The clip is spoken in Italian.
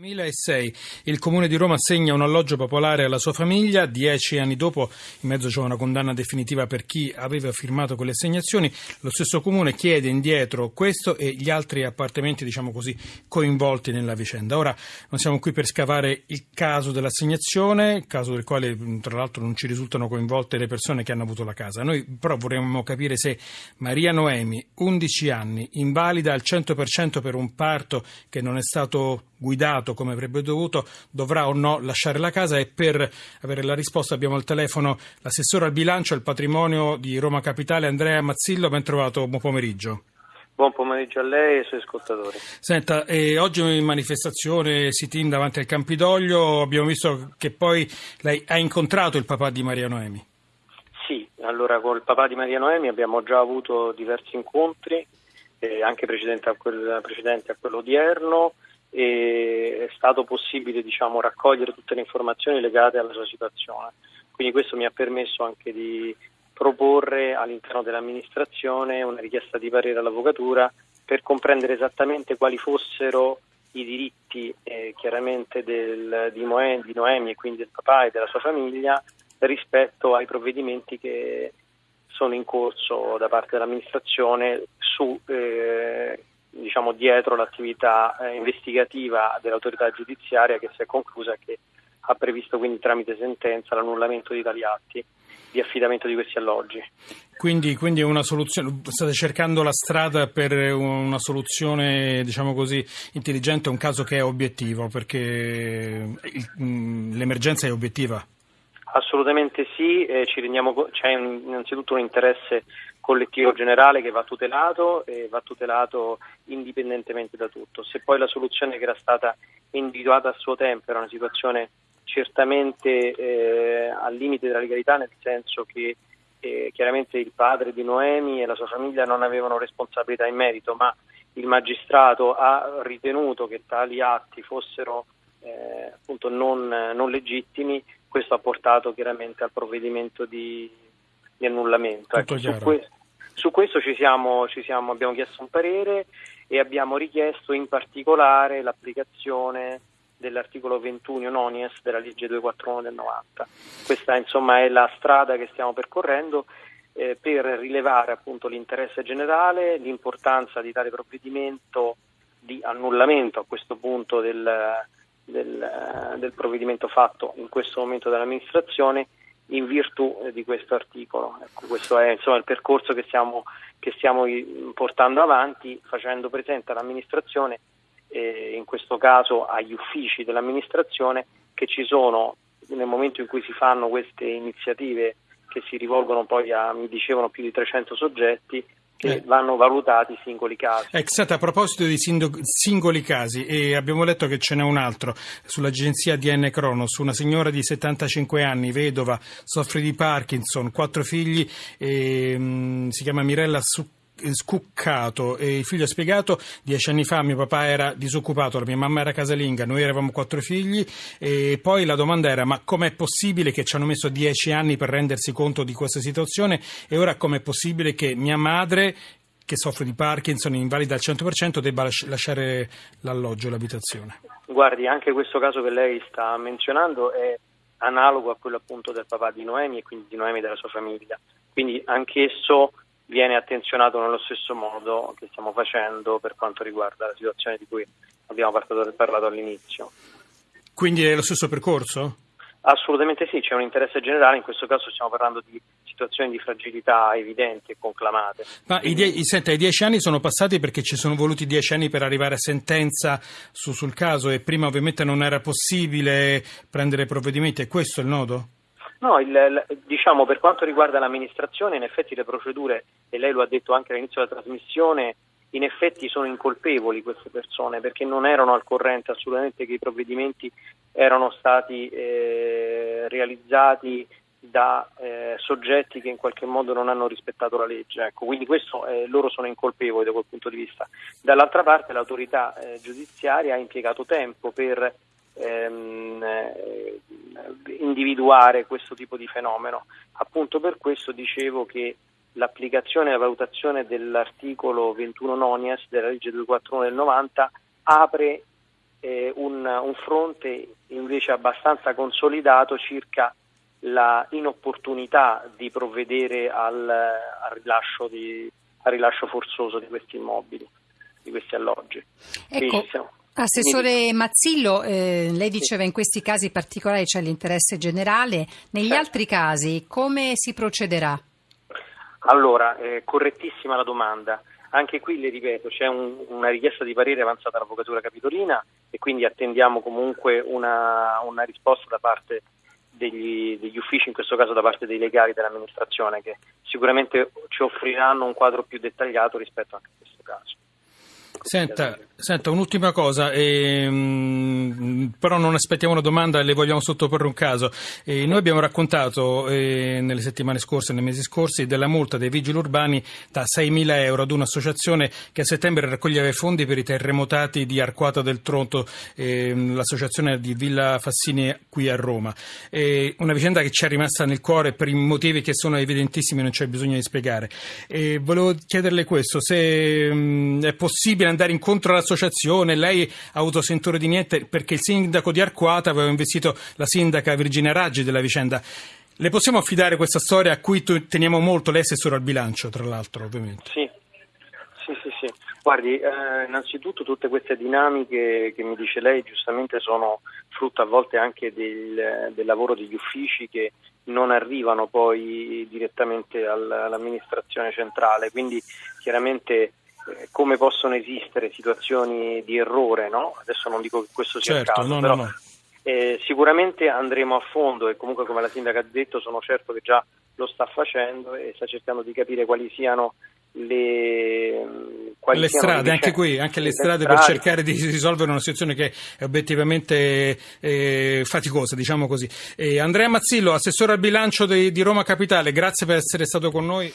2006 il Comune di Roma assegna un alloggio popolare alla sua famiglia, dieci anni dopo in mezzo c'è una condanna definitiva per chi aveva firmato quelle assegnazioni, lo stesso Comune chiede indietro questo e gli altri appartamenti diciamo così coinvolti nella vicenda. Ora non siamo qui per scavare il caso dell'assegnazione, caso del quale tra l'altro non ci risultano coinvolte le persone che hanno avuto la casa, noi però vorremmo capire se Maria Noemi, 11 anni, invalida al 100% per un parto che non è stato guidato come avrebbe dovuto, dovrà o no lasciare la casa e per avere la risposta abbiamo al telefono l'assessore al bilancio e al patrimonio di Roma Capitale Andrea Mazzillo, ben trovato, buon pomeriggio. Buon pomeriggio a lei e ai suoi ascoltatori. Senta, eh, oggi in manifestazione sit-in davanti al Campidoglio abbiamo visto che poi lei ha incontrato il papà di Maria Noemi. Sì, allora con il papà di Maria Noemi abbiamo già avuto diversi incontri, eh, anche precedenti a, quel, precedenti a quello odierno e è stato possibile diciamo, raccogliere tutte le informazioni legate alla sua situazione. Quindi questo mi ha permesso anche di proporre all'interno dell'amministrazione una richiesta di parere all'avvocatura per comprendere esattamente quali fossero i diritti eh, chiaramente del, di, Moe, di Noemi e quindi del papà e della sua famiglia rispetto ai provvedimenti che sono in corso da parte dell'amministrazione su eh, diciamo, dietro l'attività eh, investigativa dell'autorità giudiziaria che si è conclusa e che ha previsto quindi tramite sentenza l'annullamento di tali atti di affidamento di questi alloggi. Quindi, quindi una soluzione, state cercando la strada per una soluzione diciamo così, intelligente, un caso che è obiettivo, perché mm, l'emergenza è obiettiva? Assolutamente sì, eh, ci rendiamo, c'è innanzitutto un interesse collettivo generale che va tutelato e va tutelato indipendentemente da tutto. Se poi la soluzione che era stata individuata a suo tempo era una situazione certamente eh, al limite della legalità, nel senso che eh, chiaramente il padre di Noemi e la sua famiglia non avevano responsabilità in merito, ma il magistrato ha ritenuto che tali atti fossero eh, appunto non, non legittimi, questo ha portato chiaramente al provvedimento di, di annullamento. Ecco, su, que- su, questo ci siamo, ci siamo, abbiamo chiesto un parere e abbiamo richiesto in particolare l'applicazione dell'articolo 21 nonies della legge 241 del 90. Questa insomma è la strada che stiamo percorrendo eh, per rilevare appunto l'interesse generale, l'importanza di tale provvedimento di annullamento a questo punto del, del, del provvedimento fatto in questo momento dall'amministrazione in virtù eh, di questo articolo. Ecco, questo è insomma, il percorso che stiamo, che stiamo, portando avanti facendo presente all'amministrazione, eh, in questo caso agli uffici dell'amministrazione, che ci sono nel momento in cui si fanno queste iniziative che si rivolgono poi a, mi dicevano, più di 300 soggetti, che eh. vanno valutati i singoli casi. Exat, a proposito di singoli casi, e abbiamo letto che ce n'è un altro sull'agenzia DN Cronos, una signora di 75 anni, vedova, soffre di Parkinson, quattro figli, e, mh, si chiama Mirella Succhi scuccato e il figlio ha spiegato dieci anni fa mio papà era disoccupato, la mia mamma era casalinga, noi eravamo quattro figli e poi la domanda era ma com'è possibile che ci hanno messo dieci anni per rendersi conto di questa situazione e ora com'è possibile che mia madre che soffre di Parkinson, invalida al 100%, debba lasciare l'alloggio, l'abitazione? Guardi, anche questo caso che lei sta menzionando è analogo a quello appunto del papà di Noemi e quindi di Noemi e della sua famiglia. Quindi anch'esso viene attenzionato nello stesso modo che stiamo facendo per quanto riguarda la situazione di cui abbiamo parlato all'inizio. Quindi è lo stesso percorso? Assolutamente sì, c'è un interesse generale, in questo caso stiamo parlando di situazioni di fragilità evidenti e conclamate. Ma i, die- senta, i, dieci anni sono passati perché ci sono voluti dieci anni per arrivare a sentenza su- sul caso e prima ovviamente non era possibile prendere provvedimenti, è questo il nodo? No, il, diciamo per quanto riguarda l'amministrazione, in effetti le procedure, e lei lo ha detto anche all'inizio della trasmissione, in effetti sono incolpevoli queste persone perché non erano al corrente assolutamente che i provvedimenti erano stati eh, realizzati da eh, soggetti che in qualche modo non hanno rispettato la legge. Ecco, quindi questo, eh, loro sono incolpevoli da quel punto di vista. Dall'altra parte l'autorità eh, giudiziaria ha impiegato tempo per ehm, eh, individuare questo tipo di fenomeno. Appunto per questo dicevo che l'applicazione e la valutazione dell'articolo 21 nonias della legge 241 del 90 apre eh, un, un, fronte invece abbastanza consolidato circa la inopportunità di provvedere al, al, rilascio, di, al rilascio, forzoso di questi immobili, di questi alloggi. Ecco. Siamo, Assessore Mazzillo, eh, lei diceva in questi casi particolari c'è l'interesse generale, negli certo. altri casi come si procederà? Allora, eh, correttissima la domanda. Anche qui le ripeto, c'è un, una richiesta di parere avanzata dall'Avvocatura Capitolina e quindi attendiamo comunque una, una risposta da parte degli, degli, uffici, in questo caso da parte dei legali dell'amministrazione, che sicuramente ci offriranno un quadro più dettagliato rispetto anche a questo caso. Senta, senta un'ultima cosa, ehm, però non aspettiamo una domanda, le vogliamo sottoporre un caso. Eh, noi abbiamo raccontato eh, nelle settimane scorse, nei mesi scorsi, della multa dei vigili urbani da 6.000 euro ad un'associazione che a settembre raccoglieva fondi per i terremotati di Arquata del Tronto, eh, l'associazione di Villa Fassini qui a Roma. una vicenda che ci è rimasta nel cuore per i motivi che sono evidentissimi, non c'è bisogno di spiegare. volevo chiederle questo, se mh, è possibile andare incontro all'associazione, lei ha avuto sentore di niente perché il sindaco di Arquata aveva investito la sindaca Virginia Raggi della vicenda. Le possiamo affidare questa storia a cui teniamo molto, lei è assessore al bilancio tra l'altro ovviamente. Sì, sì, sì. sì. Guardi, eh, innanzitutto tutte queste dinamiche che mi dice lei giustamente sono frutto a volte anche del, del lavoro degli uffici che non arrivano poi direttamente all'amministrazione centrale, quindi chiaramente come possono esistere situazioni di errore, no? adesso non dico che questo sia certo, il caso, no, però no. Eh, sicuramente andremo a fondo e comunque come la sindaca ha detto sono certo che già lo sta facendo e sta cercando di capire quali siano le, quali le strade, anche qui, anche le, le strade, strade, per cercare di risolvere una situazione che è obiettivamente eh, faticosa, diciamo così. Eh, Andrea Mazzillo, assessore al bilancio di, di Roma Capitale, grazie per essere stato con noi.